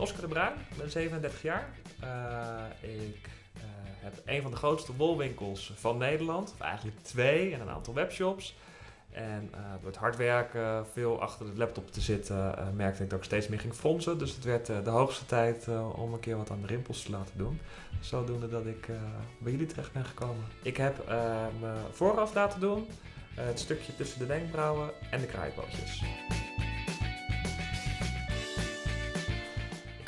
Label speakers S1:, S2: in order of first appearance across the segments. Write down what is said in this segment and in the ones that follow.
S1: Oscar de Bruin, ik ben 37 jaar. Uh, ik uh, heb een van de grootste wolwinkels van Nederland, of eigenlijk twee, en een aantal webshops. En uh, door het hard werken, veel achter de laptop te zitten, merkte ik dat ik steeds meer ging fronsen. Dus het werd de hoogste tijd om een keer wat aan de rimpels te laten doen. Zodoende dat ik bij jullie terecht ben gekomen. Ik heb me vooraf laten doen, het stukje tussen de wenkbrauwen en de kraaipootjes.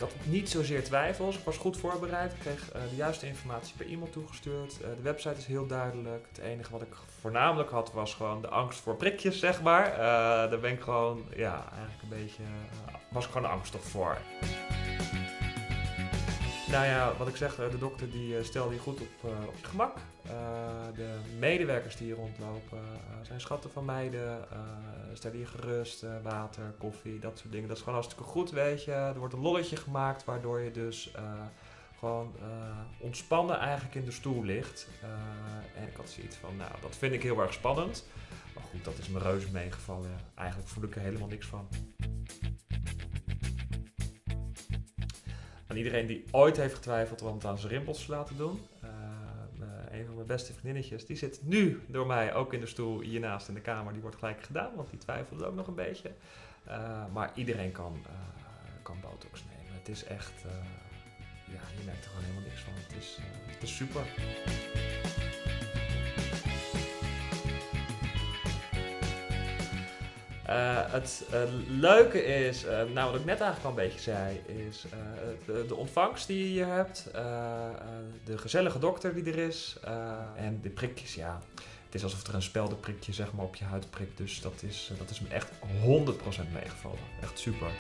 S1: Had niet zozeer twijfels, ik was goed voorbereid, ik kreeg uh, de juiste informatie per e-mail toegestuurd. Uh, de website is heel duidelijk. Het enige wat ik voornamelijk had was gewoon de angst voor prikjes, zeg maar. Uh, daar ben ik gewoon, ja, eigenlijk een beetje, was ik gewoon angstig voor. Nou ja, wat ik zeg, de dokter die stelde je goed op, op je gemak. de medewerkers die hier rondlopen zijn schatten van meiden. stel je gerust, water, koffie, dat soort dingen. Dat is gewoon hartstikke goed, weet je. Er wordt een lolletje gemaakt, waardoor je dus gewoon ontspannen eigenlijk in de stoel ligt. en ik had zoiets van, nou, dat vind ik heel erg spannend. Maar goed, dat is me reuze meegevallen. Eigenlijk voel ik er helemaal niks van. Iedereen die ooit heeft getwijfeld om het aan zijn rimpels te laten doen. Uh, een van mijn beste vriendinnetjes, die zit nu door mij ook in de stoel hiernaast in de kamer. Die wordt gelijk gedaan, want die twijfelde ook nog een beetje. Uh, maar iedereen kan, kan botox nemen. Het is echt, ja, je merkt er gewoon helemaal niks van. Het is, het is super. Het uh, leuke is, uh, nou wat ik net eigenlijk al een beetje zei, is de, de, ontvangst die je hier hebt, de gezellige dokter die er is en de prikjes, ja. Het is alsof er een speldenprikje zeg maar, op je huid prikt, dus dat is, dat is me echt 100% meegevallen. Echt super.